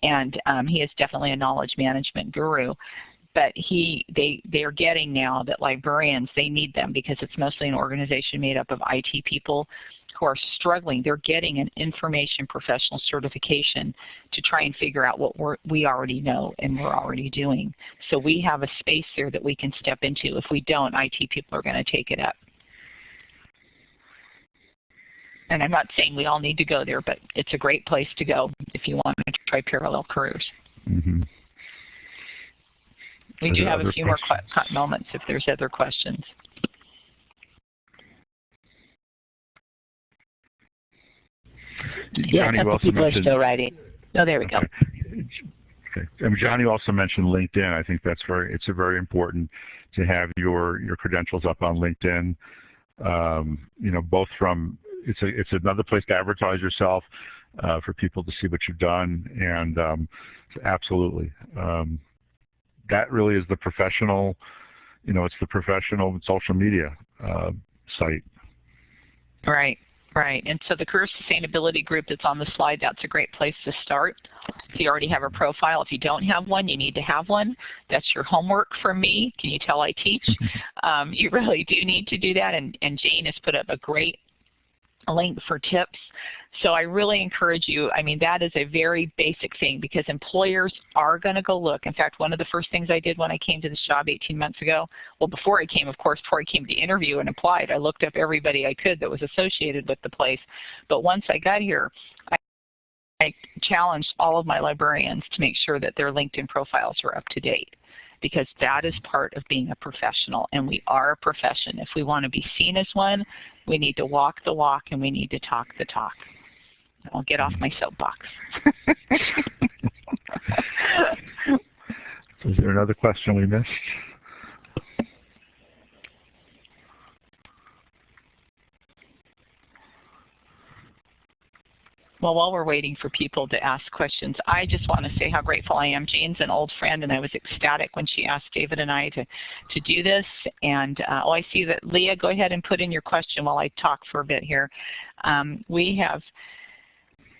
B: and um, he is definitely a knowledge management guru but he they they are getting now that librarians they need them because it's mostly an organization made up of IT people who are struggling. They're getting an information professional certification to try and figure out what we're, we already know and we're already doing. So we have a space there that we can step into. If we don't, IT people are going to take it up. And I'm not saying we all need to go there, but it's a great place to go if you want to try parallel careers.
C: Mm -hmm.
B: We do have a few questions? more moments if there's other questions.
A: Yeah, a couple people are still writing. Oh, there we
C: okay. go. Okay. And Johnny also mentioned LinkedIn. I think that's very it's a very important to have your your credentials up on LinkedIn. Um, you know, both from it's a it's another place to advertise yourself uh, for people to see what you've done, and um, absolutely, um, that really is the professional. You know, it's the professional social media uh, site.
B: Right. Right, and so the career sustainability group that's on the slide, that's a great place to start. If you already have a profile, if you don't have one, you need to have one. That's your homework for me. Can you tell I teach? um, you really do need to do that, and, and Jane has put up a great link for tips. So I really encourage you, I mean that is a very basic thing because employers are going to go look. In fact, one of the first things I did when I came to this job 18 months ago, well before I came of course, before I came to interview and applied, I looked up everybody I could that was associated with the place. But once I got here, I I challenged all of my librarians to make sure that their LinkedIn profiles were up to date because that is part of being a professional and we are a profession. If we want to be seen as one, we need to walk the walk and we need to talk the talk. I'll get off my soapbox.
C: is there another question we missed?
B: Well, while we're waiting for people to ask questions, I just want to say how grateful I am. Jane's an old friend, and I was ecstatic when she asked David and I to, to do this. And uh, oh, I see that Leah, go ahead and put in your question while I talk for a bit here. Um, we have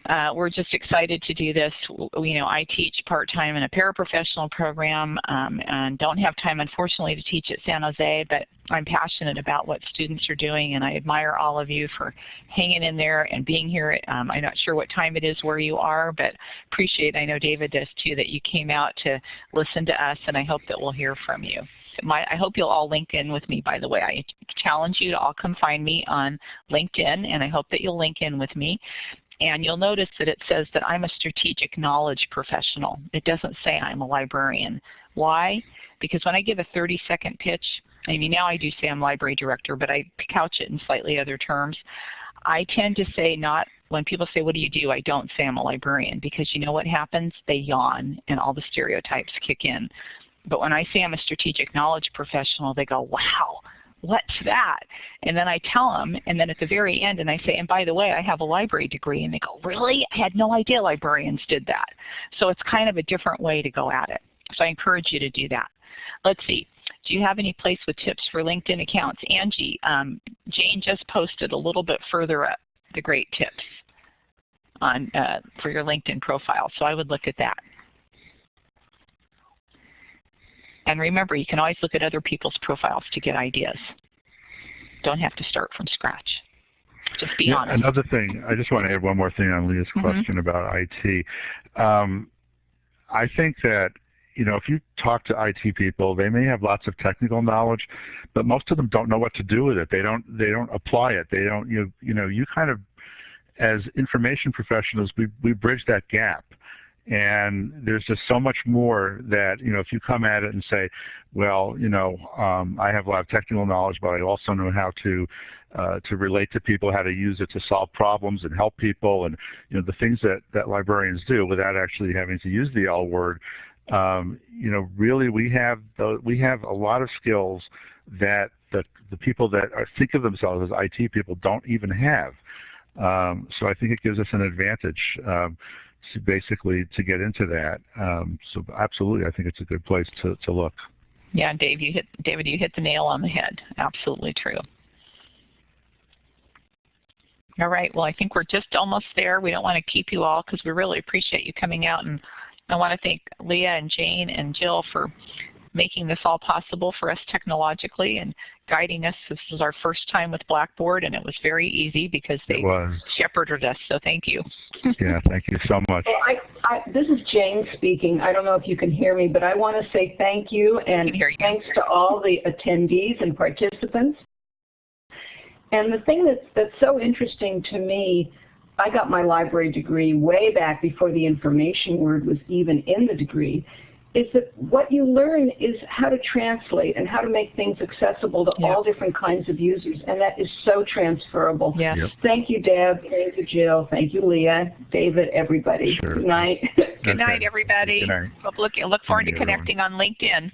B: uh, we're just excited to do this. You know, I teach part-time in a paraprofessional program um, and don't have time, unfortunately, to teach at San Jose, but I'm passionate about what students are doing, and I admire all of you for hanging in there and being here. Um, I'm not sure what time it is where you are, but appreciate, I know David does too, that you came out to listen to us, and I hope that we'll hear from you. My, I hope you'll all link in with me, by the way. I challenge you to all come find me on LinkedIn, and I hope that you'll link in with me. And you'll notice that it says that I'm a strategic knowledge professional. It doesn't say I'm a librarian. Why? Because when I give a 30-second pitch, I mean now I do say I'm library director, but I couch it in slightly other terms. I tend to say not, when people say, what do you do, I don't say I'm a librarian because you know what happens? They yawn and all the stereotypes kick in. But when I say I'm a strategic knowledge professional, they go, wow, what's that? And then I tell them, and then at the very end, and I say, and by the way, I have a library degree. And they go, really? I had no idea librarians did that. So it's kind of a different way to go at it. So I encourage you to do that. Let's see. Do you have any place with tips for LinkedIn accounts? Angie, um, Jane just posted a little bit further up the great tips on uh, for your LinkedIn profile. So I would look at that. And remember, you can always look at other people's profiles to get ideas. Don't have to start from scratch. Just be
C: yeah,
B: honest.
C: Another thing, I just want to add one more thing on Leah's mm -hmm. question about IT. Um, I think that you know, if you talk to IT people, they may have lots of technical knowledge, but most of them don't know what to do with it. They don't they don't apply it. They don't you you know, you kind of as information professionals, we we bridge that gap. And there's just so much more that, you know, if you come at it and say, well, you know, um, I have a lot of technical knowledge, but I also know how to uh, to relate to people, how to use it to solve problems and help people, and you know the things that that librarians do without actually having to use the L word. Um, you know, really, we have the, we have a lot of skills that the the people that are, think of themselves as IT people don't even have. Um, so I think it gives us an advantage. Um, to basically to get into that. Um, so absolutely, I think it's a good place to, to look.
B: Yeah, Dave, you hit David, you hit the nail on the head. Absolutely true. All right, well, I think we're just almost there. We don't want to keep you all because we really appreciate you coming out. And I want to thank Leah and Jane and Jill for making this all possible for us technologically and guiding us. This was our first time with Blackboard, and it was very easy because they shepherded us, so thank you.
C: yeah, thank you so much.
D: Well, I, I, this is Jane speaking. I don't know if you can hear me, but I want to say thank you and
B: you.
D: thanks to all the attendees and participants. And the thing that's, that's so interesting to me I got my library degree way back before the information word was even in the degree, is that what you learn is how to translate and how to make things accessible to yep. all different kinds of users, and that is so transferable.
B: Yes.
C: Yep.
D: Thank you, Deb. Thank you, Jill. Thank you, Leah, David, everybody.
C: Sure.
D: Good night.
B: Good night, everybody.
C: Good night.
B: Look, look forward to connecting everyone. on LinkedIn.